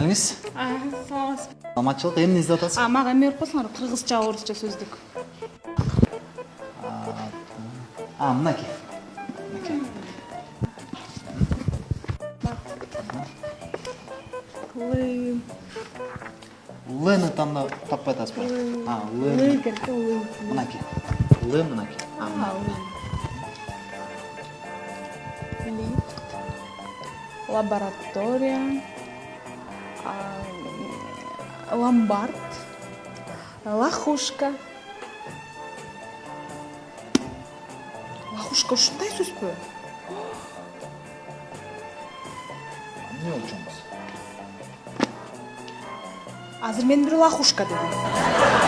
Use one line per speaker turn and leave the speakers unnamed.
келиңиз
саламатсызбы
саламатчылык эмне издеп атасыз
мага эме берип коесуңар кыргызча орусча сөздүк
а мынакей
лы
лны тандап таппай атасызбы а л
лы керек лы
мынакей л мынакей А, мына.
лаборатория. а, ломбард лохушка. Лохушка ушундай сөзбү
эмне болчу болбосо
азыр мен бир лохушка дедим